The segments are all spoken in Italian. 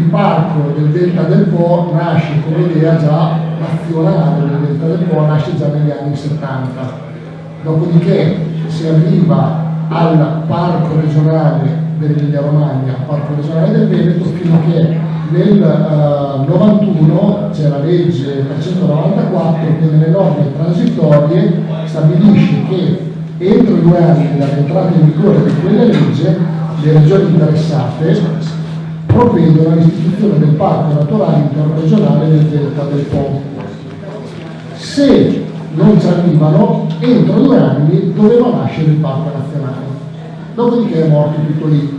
il parco del Delta del Po nasce come idea già nazionale del Delta del Po, nasce già negli anni 70. Dopodiché si arriva al parco regionale dell'Emilia Romagna, parco regionale del Veneto, fino a che nel uh, 91 c'è la legge 394 che nelle norme transitorie stabilisce che entro due anni dall'entrata in vigore di quella legge le regioni interessate provvedono all'istituzione del parco naturale interregionale del Delta del Po. Se non ci arrivano, entro due anni doveva nascere il parco nazionale. Dopodiché è morto tutto lì.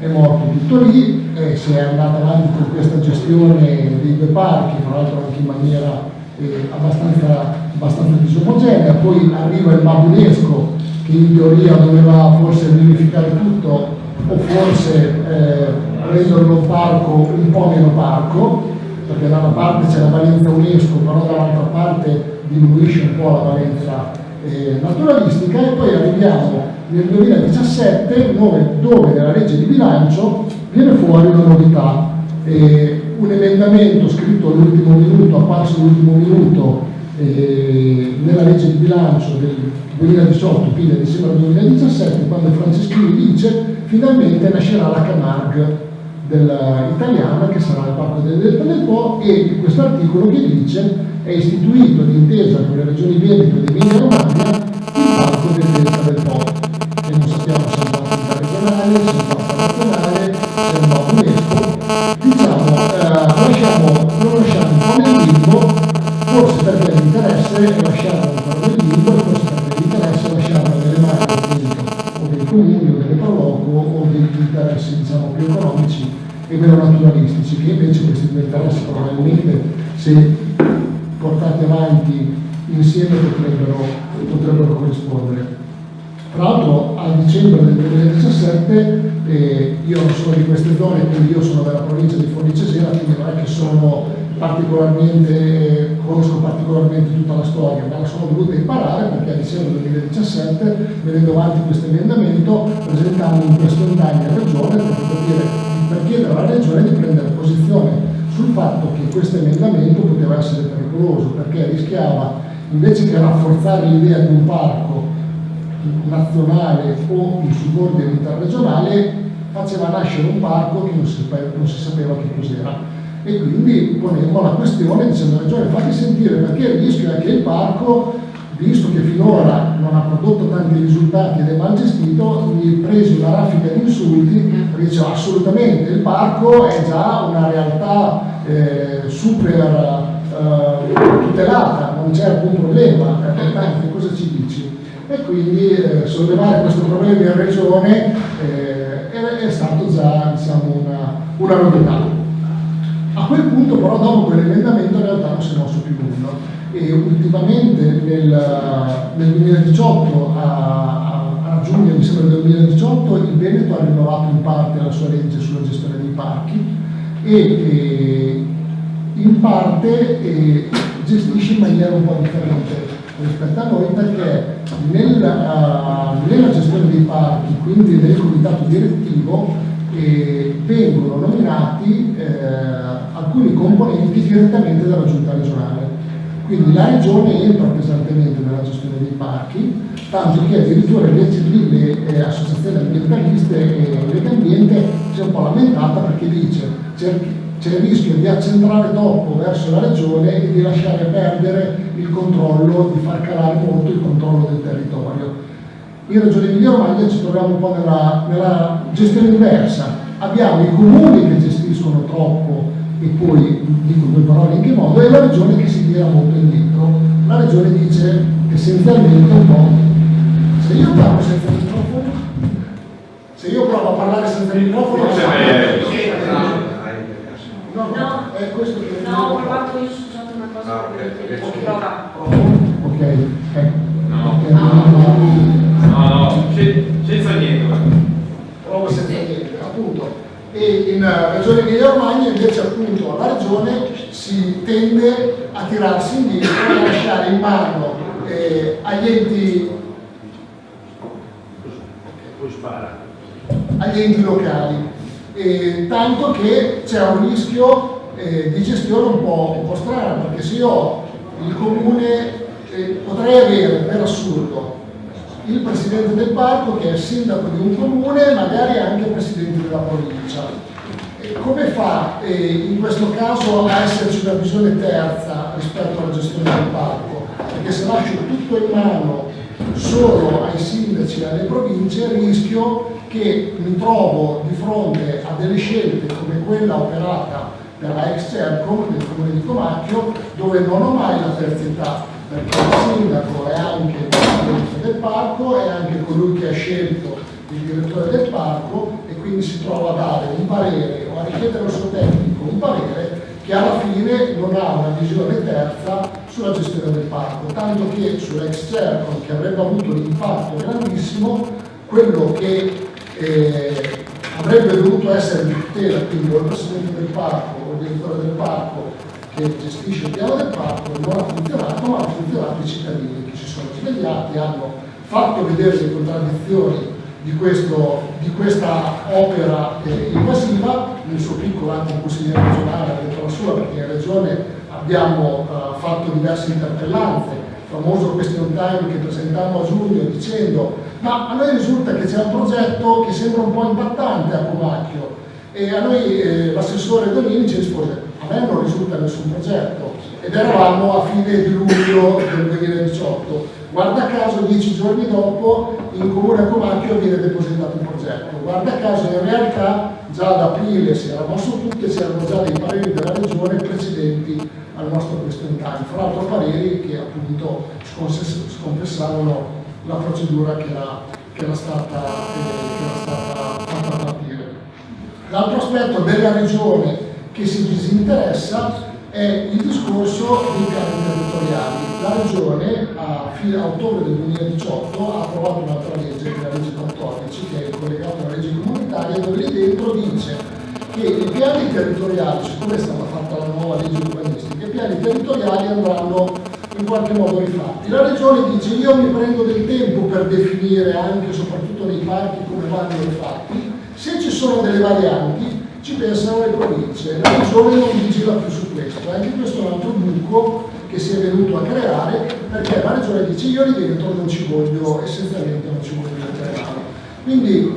È morto tutto lì e si è andato avanti con questa gestione dei due parchi, tra l'altro anche in maniera eh, abbastanza, abbastanza disomogenea. Poi arriva il Mabunesco che in teoria doveva forse verificare tutto o forse eh, renderlo parco un po' meno parco, perché da una parte c'è la valenza UNESCO, però dall'altra parte diminuisce un po' la valenza eh, naturalistica e poi arriviamo nel 2017 dove, dove, nella legge di bilancio viene fuori una novità. Eh, un emendamento scritto all'ultimo minuto, apparso all'ultimo minuto eh, nella legge di bilancio del 2018, quindi a dicembre 2017, quando Franceschini dice finalmente nascerà la Camargue italiana che sarà il Parco del Delta del Po e questo articolo che dice è istituito d'intesa con le regioni Veneto ed Emilia Romagna il Parco del Delta del Po se portati avanti insieme potrebbero, potrebbero corrispondere. Tra l'altro a dicembre del 2017 eh, io non sono di queste zone, quindi io sono della provincia di Forlì Cesena, quindi non è che sono particolarmente, conosco particolarmente tutta la storia, ma la sono dovuta imparare perché a dicembre del 2017, venendo avanti questo emendamento, presentammo in questo indagine a Regione per, per chiedere alla Regione di prendere posizione sul fatto che questo emendamento poteva essere pericoloso perché rischiava invece che rafforzare l'idea di un parco nazionale o in subordine interregionale faceva nascere un parco che non si, non si sapeva che cos'era. E quindi ponemmo la questione dicendo Regione fatti sentire perché il rischio è che il parco visto che finora non ha prodotto tanti risultati ed è mal gestito, mi presi una raffica di insulti perché diceva assolutamente il parco è già una realtà eh, super eh, tutelata, non c'è alcun problema, che cosa ci dici? E quindi eh, sollevare questo problema in regione eh, è, è, stato già diciamo, una, una novità. A quel punto però dopo quell'emendamento in realtà non si è mosso più nulla. E ultimamente nel, nel 2018 a, a, a, giugno mi sembra del 2018 il Veneto ha rinnovato in parte la sua legge sulla gestione dei parchi e, e in parte e, gestisce in maniera un po' differente rispetto a noi perché uh, nella gestione dei parchi, quindi nel comitato direttivo, eh, vengono nominati eh, alcuni componenti direttamente dalla giunta regionale. Quindi la regione entra pesantemente nella gestione dei parchi, tanto che addirittura lì le eh, associazioni ambientaliste e Legambiente si è un po' lamentata perché dice c'è il rischio di accentrare troppo verso la regione e di lasciare perdere il controllo, di far calare molto il controllo del territorio in Regione Emilia Romagna ci troviamo un po' nella, nella gestione diversa. Abbiamo i comuni che gestiscono troppo e poi dico due parole in che modo, e la regione che si tira molto indietro. La regione dice essenzialmente un po'. Se io parlo senza microfono, se io provo a parlare senza microfono, non No, no, è questo che no, ho provato io scusate una cosa ah, okay. prova. Ok, ecco. No. E in uh, Regione Emilia Romagna invece appunto la Regione si tende a tirarsi indietro e a lasciare in mano eh, agli enti agli enti locali. E tanto che c'è un rischio eh, di gestione un po', un po', strano, perché se io il comune eh, potrei avere per assurdo il presidente del parco che è sindaco di un comune, magari anche presidente della provincia. E come fa eh, in questo caso a esserci una visione terza rispetto alla gestione del parco? Perché se lascio tutto in mano solo ai sindaci e alle province rischio che mi trovo di fronte a delle scelte come quella operata per la ex Cercom del comune di Comacchio dove non ho mai la terzietà perché il sindaco è anche il presidente del parco, è anche colui che ha scelto il direttore del parco e quindi si trova a dare un parere o a richiedere al suo tecnico un parere che alla fine non ha una visione terza sulla gestione del parco, tanto che sull'ex Cercom che avrebbe avuto un impatto grandissimo, quello che eh, avrebbe dovuto essere di tutela, quindi o il presidente del parco o il direttore del parco che gestisce il piano del parco, non ha funzionato, ma hanno funzionato i cittadini che si sono. Svegliati, hanno fatto vedere le contraddizioni di, questo, di questa opera eh, invasiva, nel suo piccolo anche il consigliere regionale ha detto la sua, perché in regione abbiamo uh, fatto diverse interpellanze, famoso question time che presentammo a giugno dicendo ma a noi risulta che c'è un progetto che sembra un po' impattante a Comacchio e a noi eh, l'assessore Donini ci rispose me non risulta nessun progetto ed eravamo a fine di luglio del 2018 guarda caso dieci giorni dopo in comune Comacchio viene depositato un progetto. Guarda caso in realtà già ad aprile si era mosso tutto e c'erano già dei pareri della regione precedenti al nostro question time fra l'altro pareri che appunto sconfessavano la procedura che era, che era, stata, che era stata fatta partire. L'altro aspetto della regione che si disinteressa è il discorso dei piani territoriali. La Regione a, fine, ottobre del 2018 ha approvato un'altra legge, la legge 14, che è collegata alla legge comunitaria, dove lì dentro dice che i piani territoriali, siccome è stata fatta la nuova legge urbanistica, i piani territoriali andranno in qualche modo rifatti. La Regione dice io mi prendo del tempo per definire anche, soprattutto nei parchi, come vanno rifatti, se ci sono delle varianti ci pensano le province, la regione non vigila più su questo, anche questo è un altro buco che si è venuto a creare perché la regione dice io lì dentro non ci voglio, essenzialmente non ci voglio entrare. Quindi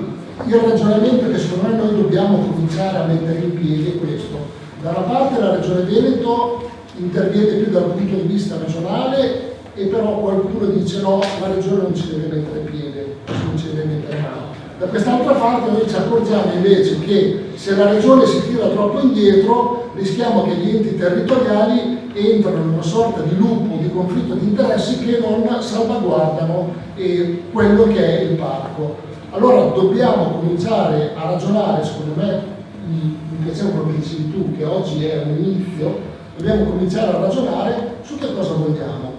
il ragionamento che secondo me noi dobbiamo cominciare a mettere in piedi è questo. Da una parte la regione Veneto interviene più dal punto di vista regionale e però qualcuno dice no, la regione non ci deve mettere piede, non ci deve mettere mano da quest'altra parte noi ci accorgiamo invece che se la regione si tira troppo indietro rischiamo che gli enti territoriali entrano in una sorta di lupo, di conflitto di interessi che non salvaguardano eh, quello che è il parco. Allora dobbiamo cominciare a ragionare, secondo me, mi piaceva quello che dicevi tu, che oggi è un inizio, dobbiamo cominciare a ragionare su che cosa vogliamo.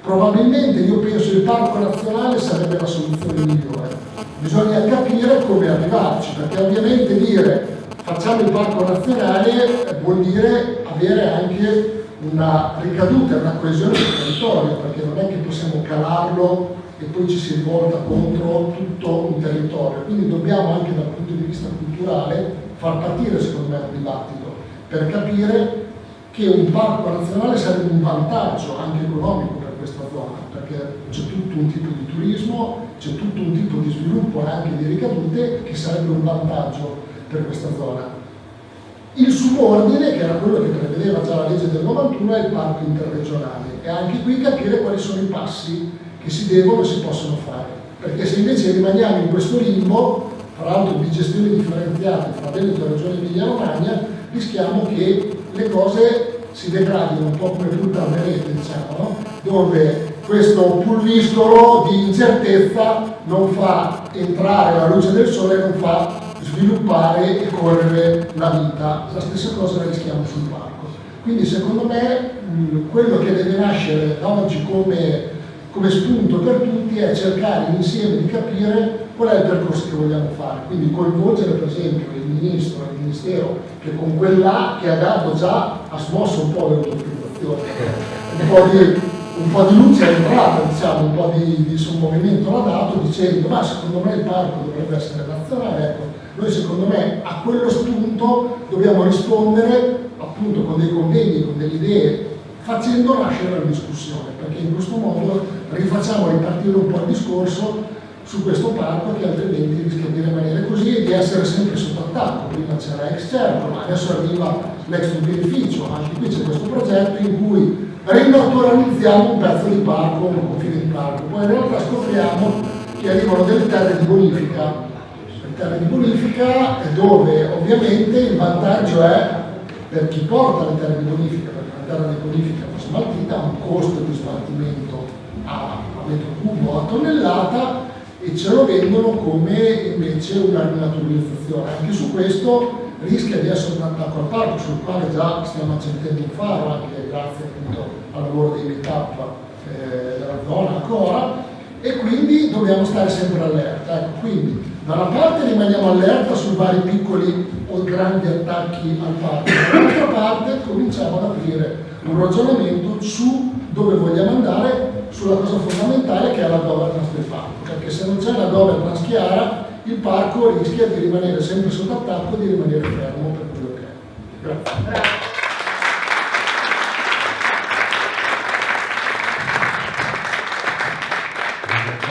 Probabilmente io penso il parco nazionale sarebbe la soluzione migliore bisogna capire come arrivarci, perché ovviamente dire facciamo il parco nazionale vuol dire avere anche una ricaduta, una coesione del territorio, perché non è che possiamo calarlo e poi ci si rivolta contro tutto un territorio. Quindi dobbiamo anche dal punto di vista culturale far partire secondo me un dibattito per capire che un parco nazionale sarebbe un vantaggio anche economico per questa zona, perché c'è tutto un tipo di turismo, c'è tutto un tipo di sviluppo e anche di ricadute che sarebbe un vantaggio per questa zona. Il subordine, che era quello che prevedeva già la legge del 91, è il parco interregionale e anche qui capire quali sono i passi che si devono e si possono fare. Perché se invece rimaniamo in questo limbo, tra l'altro di gestione differenziata fra Veneto e Regione Emilia-Romagna, rischiamo che le cose si degradino un po' come punta rete, diciamo, no? dove questo pulviscolo di incertezza non fa entrare la luce del sole, non fa sviluppare e correre la vita. La stessa cosa la rischiamo sul parco. Quindi secondo me quello che deve nascere da oggi come, come spunto per tutti è cercare insieme di capire qual è il percorso che vogliamo fare. Quindi coinvolgere per esempio il Ministro, il Ministero, che con quella che ha dato già ha smosso un po' l'autorizzazione, un po' di un po' di luce è entrata, diciamo, un po' di, di sommovimento l'ha dato dicendo ma secondo me il parco dovrebbe essere nazionale, ecco, Noi secondo me a quello spunto dobbiamo rispondere appunto con dei convegni, con delle idee, facendo nascere la discussione, perché in questo modo rifacciamo ripartire un po' il discorso su questo parco che altrimenti rischia di rimanere così e di essere sempre sotto attacco. Prima c'era ex certo, ma adesso arriva l'ex beneficio, anche qui c'è questo progetto in cui rinaturalizziamo un pezzo di parco, un confine di parco, poi in realtà scopriamo che arrivano delle terre di bonifica, le terre di bonifica dove ovviamente il vantaggio è per chi porta le terre di bonifica, perché una terra di bonifica smaltita ha un costo di smaltimento a metro cubo a tonnellata e ce lo vendono come invece una rinaturalizzazione. Anche su questo rischia di essere un attacco al parco, sul quale già stiamo accendendo un faro, anche grazie appunto al lavoro di meetup eh, della zona ancora, e quindi dobbiamo stare sempre allerta. Ecco, quindi da una parte rimaniamo allerta su vari piccoli o grandi attacchi al parco, dall'altra parte cominciamo ad aprire un ragionamento su dove vogliamo andare sulla cosa fondamentale che è la governance del parco, perché se non c'è una governance chiara il parco rischia di rimanere sempre sotto attacco e di rimanere fermo per quello che è. Grazie.